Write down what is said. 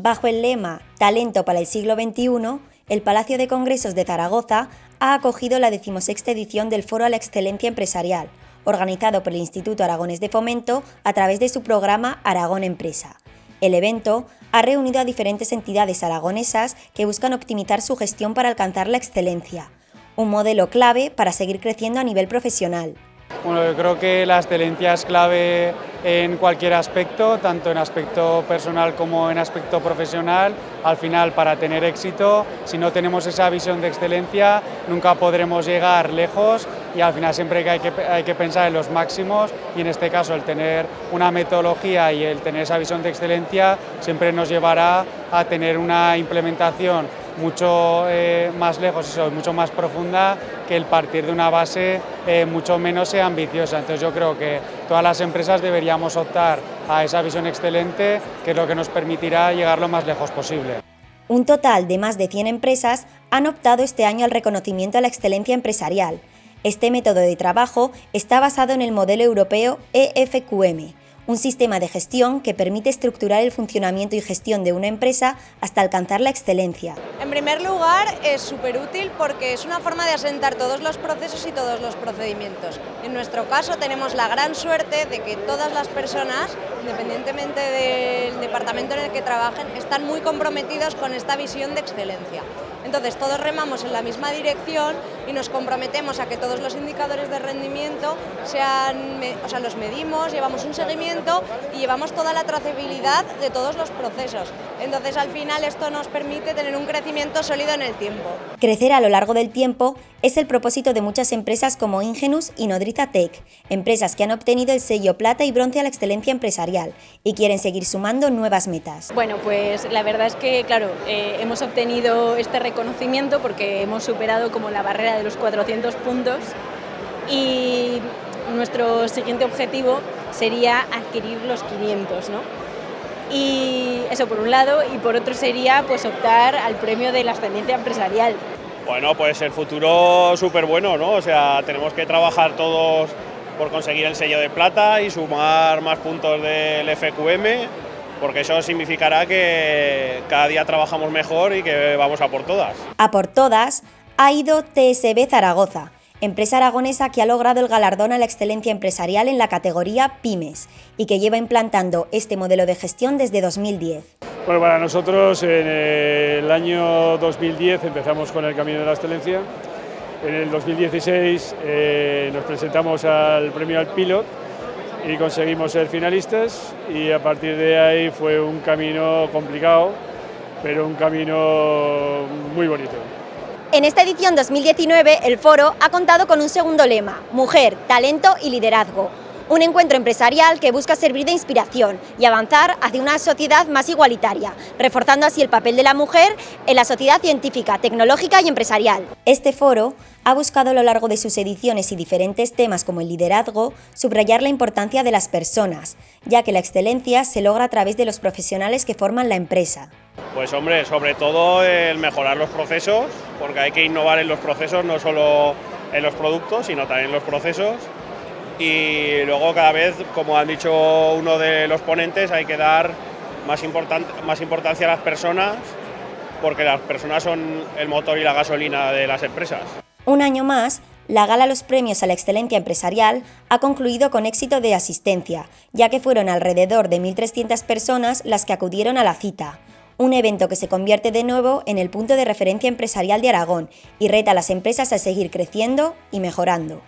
Bajo el lema Talento para el siglo XXI, el Palacio de Congresos de Zaragoza ha acogido la decimosexta edición del Foro a la Excelencia Empresarial, organizado por el Instituto Aragones de Fomento a través de su programa Aragón Empresa. El evento ha reunido a diferentes entidades aragonesas que buscan optimizar su gestión para alcanzar la excelencia, un modelo clave para seguir creciendo a nivel profesional. Bueno, yo creo que la excelencia es clave en cualquier aspecto, tanto en aspecto personal como en aspecto profesional. Al final, para tener éxito, si no tenemos esa visión de excelencia, nunca podremos llegar lejos y al final siempre hay que, hay que pensar en los máximos y en este caso el tener una metodología y el tener esa visión de excelencia siempre nos llevará a tener una implementación mucho eh, más lejos y mucho más profunda que el partir de una base eh, mucho menos ambiciosa. Entonces yo creo que todas las empresas deberíamos optar a esa visión excelente, que es lo que nos permitirá llegar lo más lejos posible. Un total de más de 100 empresas han optado este año al reconocimiento a la excelencia empresarial. Este método de trabajo está basado en el modelo europeo EFQM, un sistema de gestión que permite estructurar el funcionamiento y gestión de una empresa hasta alcanzar la excelencia. En primer lugar, es súper útil porque es una forma de asentar todos los procesos y todos los procedimientos. En nuestro caso tenemos la gran suerte de que todas las personas, independientemente del departamento en el que trabajen, están muy comprometidos con esta visión de excelencia. Entonces todos remamos en la misma dirección y nos comprometemos a que todos los indicadores de rendimiento sean, o sea, los medimos, llevamos un seguimiento y llevamos toda la trazabilidad de todos los procesos. Entonces al final esto nos permite tener un crecimiento sólido en el tiempo. Crecer a lo largo del tiempo es el propósito de muchas empresas como Ingenus y Nodriza Tech, empresas que han obtenido el sello plata y bronce a la excelencia empresarial y quieren seguir sumando nuevas metas. Bueno, pues la verdad es que, claro, eh, hemos obtenido este reconocimiento porque hemos superado como la barrera de los 400 puntos y nuestro siguiente objetivo sería adquirir los 500, ¿no? Y eso por un lado, y por otro sería pues optar al premio de la excelencia empresarial. Bueno, pues el futuro súper bueno, ¿no? O sea, tenemos que trabajar todos por conseguir el sello de plata y sumar más puntos del FQM porque eso significará que cada día trabajamos mejor y que vamos a por todas. A por todas ha ido TSB Zaragoza, empresa aragonesa que ha logrado el galardón a la excelencia empresarial en la categoría Pymes y que lleva implantando este modelo de gestión desde 2010. Bueno, para nosotros en el año 2010 empezamos con el camino de la excelencia. En el 2016 eh, nos presentamos al premio al Pilot y conseguimos ser finalistas y a partir de ahí fue un camino complicado, pero un camino muy bonito. En esta edición 2019 el foro ha contado con un segundo lema, Mujer, Talento y Liderazgo, un encuentro empresarial que busca servir de inspiración y avanzar hacia una sociedad más igualitaria, reforzando así el papel de la mujer en la sociedad científica, tecnológica y empresarial. Este foro ha buscado a lo largo de sus ediciones y diferentes temas como el liderazgo, subrayar la importancia de las personas, ya que la excelencia se logra a través de los profesionales que forman la empresa. Pues hombre, sobre todo el mejorar los procesos, porque hay que innovar en los procesos, no solo en los productos, sino también en los procesos y luego cada vez, como han dicho uno de los ponentes, hay que dar más, más importancia a las personas porque las personas son el motor y la gasolina de las empresas. Un año más, la gala Los Premios a la Excelencia Empresarial ha concluido con éxito de asistencia, ya que fueron alrededor de 1.300 personas las que acudieron a la cita. Un evento que se convierte de nuevo en el punto de referencia empresarial de Aragón y reta a las empresas a seguir creciendo y mejorando.